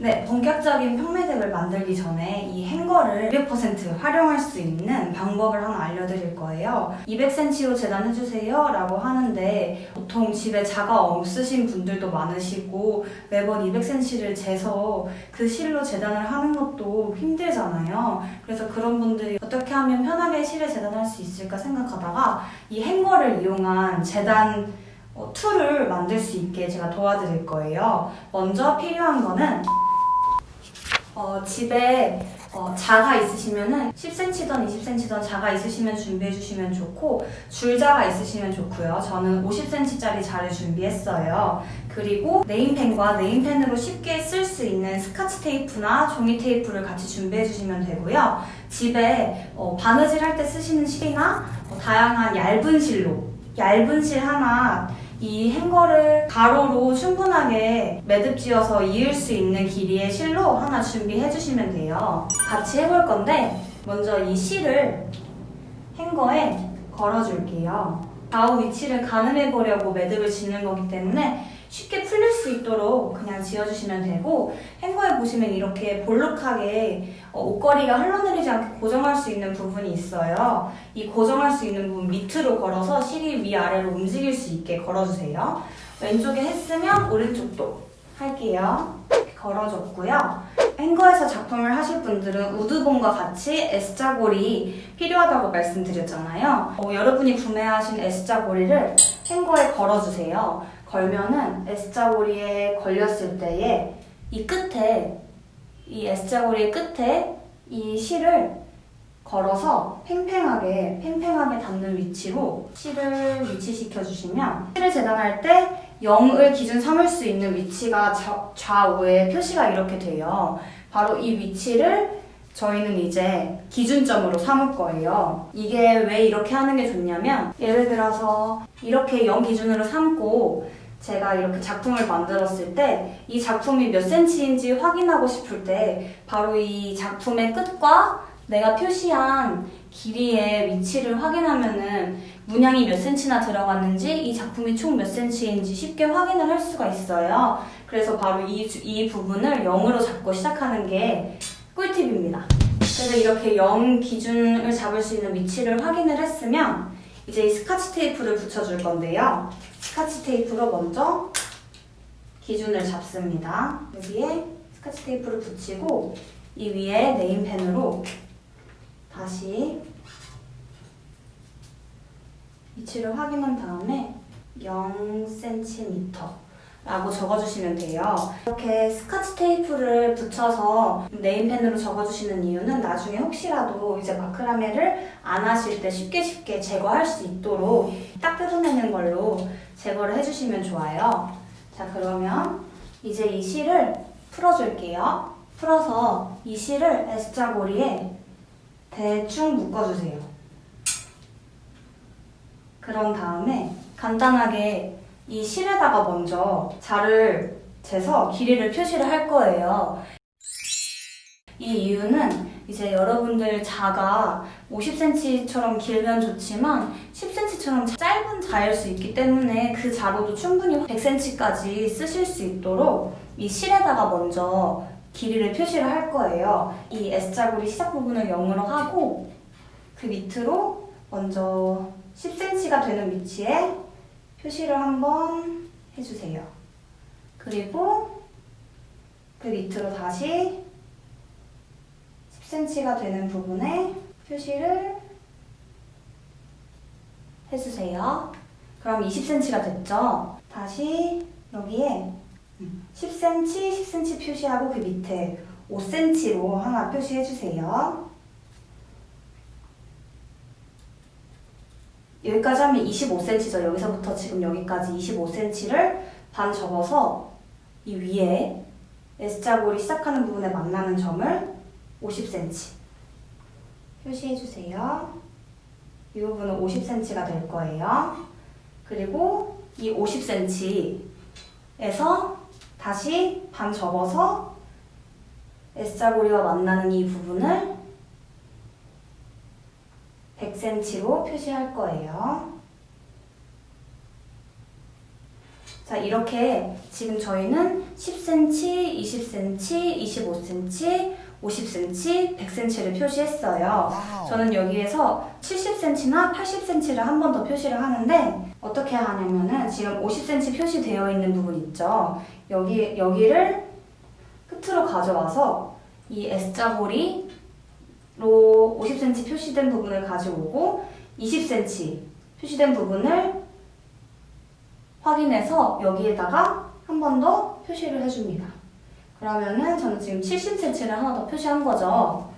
네, 본격적인 평매듭을 만들기 전에 이 행거를 200% 활용할 수 있는 방법을 하나 알려드릴 거예요. 200cm로 재단해주세요 라고 하는데 보통 집에 자가 없으신 분들도 많으시고 매번 200cm를 재서 그 실로 재단을 하는 것도 힘들잖아요. 그래서 그런 분들이 어떻게 하면 편하게 실을 재단할 수 있을까 생각하다가 이 행거를 이용한 재단 어, tool을 만들 수 있게 제가 도와드릴 거예요. 먼저 필요한 거는 어, 집에 어, 자가 있으시면은 10cm든 20cm든 자가 있으시면 준비해 주시면 좋고 줄자가 있으시면 좋고요. 저는 50cm짜리 자를 준비했어요. 그리고 네임펜과 네임펜으로 쉽게 쓸 수 있는 스카치 테이프나 종이 테이프를 같이 준비해 주시면 되고요. 집에 어, 바느질 할 때 쓰시는 실이나 어, 다양한 얇은 실로 얇은 실 하나 이 행거를 가로로 충분하게 매듭 지어서 이을 수 있는 길이의 실로 하나 준비해 주시면 돼요. 같이 해볼 건데 먼저 이 실을 행거에 걸어줄게요. 좌우 위치를 가늠해 보려고 매듭을 짓는 거기 때문에 쉽게 풀릴 수 있도록 그냥 지어주시면 되고 행거에 보시면 이렇게 볼록하게 어, 옷걸이가 흘러내리지 않게 고정할 수 있는 부분이 있어요. 이 고정할 수 있는 부분 밑으로 걸어서 실이 위아래로 움직일 수 있게 걸어주세요. 왼쪽에 했으면 오른쪽도 할게요. 걸어줬고요. 행거에서 작품을 하실 분들은 우드봉과 같이 S자 고리 필요하다고 말씀드렸잖아요. 어, 여러분이 구매하신 S자 고리를 행거에 걸어주세요. 걸면은 S자고리에 걸렸을 때에 이 끝에 이 S자고리의 끝에 이 실을 걸어서 팽팽하게 팽팽하게 닿는 위치로 실을 위치시켜 주시면 실을 재단할 때 0을 기준 삼을 수 있는 위치가 좌, 좌우에 표시가 이렇게 돼요. 바로 이 위치를 저희는 이제 기준점으로 삼을 거예요. 이게 왜 이렇게 하는 게 좋냐면 예를 들어서 이렇게 0 기준으로 삼고 제가 이렇게 작품을 만들었을 때 이 작품이 몇 센치인지 확인하고 싶을 때 바로 이 작품의 끝과 내가 표시한 길이의 위치를 확인하면은 문양이 몇 센치나 들어갔는지 이 작품이 총 몇 센치인지 쉽게 확인을 할 수가 있어요. 그래서 바로 이, 주- 이 부분을 0으로 잡고 시작하는 게 꿀팁입니다. 그래서 이렇게 0 기준을 잡을 수 있는 위치를 확인을 했으면 이제 이 스카치 테이프를 붙여줄 건데요. 스카치 테이프로 먼저 기준을 잡습니다. 여기에 스카치 테이프를 붙이고 이 위에 네임펜으로 다시 위치를 확인한 다음에 0cm 라고 적어주시면 돼요. 이렇게 스카치 테이프를 붙여서 네임펜으로 적어주시는 이유는 나중에 혹시라도 이제 마크라메를 안 하실 때 쉽게 쉽게 제거할 수 있도록 딱 뜯어내는 걸로 제거를 해주시면 좋아요. 자 그러면 이제 이 실을 풀어줄게요. 풀어서 이 실을 S자 고리에 대충 묶어주세요. 그런 다음에 간단하게 이 실에다가 먼저 자를 재서 길이를 표시를 할 거예요. 이 이유는 이제 여러분들 자가 50cm처럼 길면 좋지만 10cm처럼 짧은 자일 수 있기 때문에 그 자로도 충분히 100cm까지 쓰실 수 있도록 이 실에다가 먼저 길이를 표시를 할 거예요. 이 S자고리 시작 부분을 0으로 하고 그 밑으로 먼저 10cm가 되는 위치에 표시를 한번 해주세요. 그리고 그 밑으로 다시 10cm가 되는 부분에 표시를 해주세요. 그럼 20cm가 됐죠? 다시 여기에 10cm, 10cm 표시하고 그 밑에 5cm로 하나 표시해주세요. 여기까지 하면 25cm죠. 여기서부터 지금 여기까지 25cm를 반 접어서 이 위에 S자골이 시작하는 부분에 만나는 점을 50cm 표시해주세요. 이 부분은 50cm가 될 거예요. 그리고 이 50cm에서 다시 반 접어서 S자고리와 만나는 이 부분을 100cm로 표시할 거예요. 자, 이렇게 지금 저희는 10cm, 20cm, 25cm, 50cm, 100cm를 표시했어요. 저는 여기에서 70cm나 80cm를 한 번 더 표시를 하는데 어떻게 하냐면은 지금 50cm 표시되어 있는 부분 있죠. 여기 여기를 끝으로 가져와서 이 S자고리 로 50cm 표시된 부분을 가져오고 20cm 표시된 부분을 확인해서 여기에다가 한 번 더 표시를 해줍니다. 그러면은 저는 지금 70cm를 하나 더 표시한 거죠.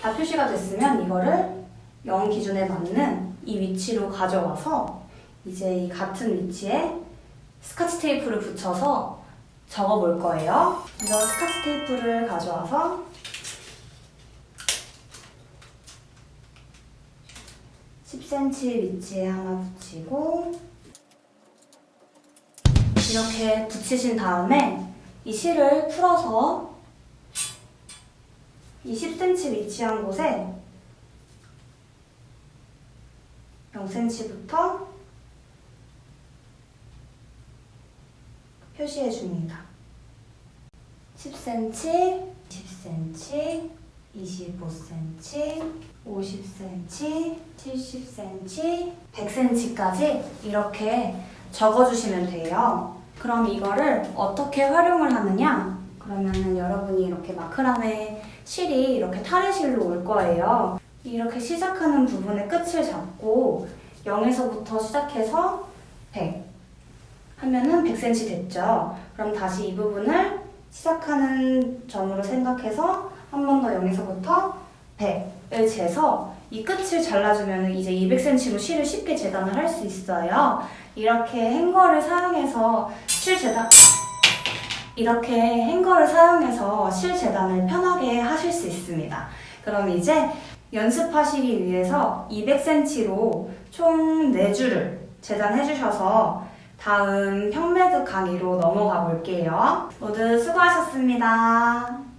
다 표시가 됐으면 이거를 0 기준에 맞는 이 위치로 가져와서 이제 이 같은 위치에 스카치 테이프를 붙여서 적어 볼 거예요. 먼저 스카치 테이프를 가져와서 10cm 위치에 하나 붙이고 이렇게 붙이신 다음에 이 실을 풀어서 이 10cm 위치한 곳에 0cm부터 표시해 줍니다. 10cm, 10cm, 25cm, 50cm, 70cm, 100cm까지 이렇게 적어주시면 돼요. 그럼 이거를 어떻게 활용을 하느냐? 그러면은 여러분이 이렇게 마크라메 실이 이렇게 타레실로 올 거예요. 이렇게 시작하는 부분의 끝을 잡고 0에서부터 시작해서 100 하면은 100cm 됐죠. 그럼 다시 이 부분을 시작하는 점으로 생각해서 한 번더 0에서부터 100을 재서 이 끝을 잘라주면 이제 200cm로 실을 쉽게 재단을 할 수 있어요. 이렇게 행거를 사용해서 실 재단 이렇게 행거를 사용해서 실 재단을 편하게 하실 수 있습니다. 그럼 이제 연습하시기 위해서 200cm로 총 4줄을 재단해 주셔서 다음 평매드 강의로 넘어가 볼게요. 모두 수고하셨습니다.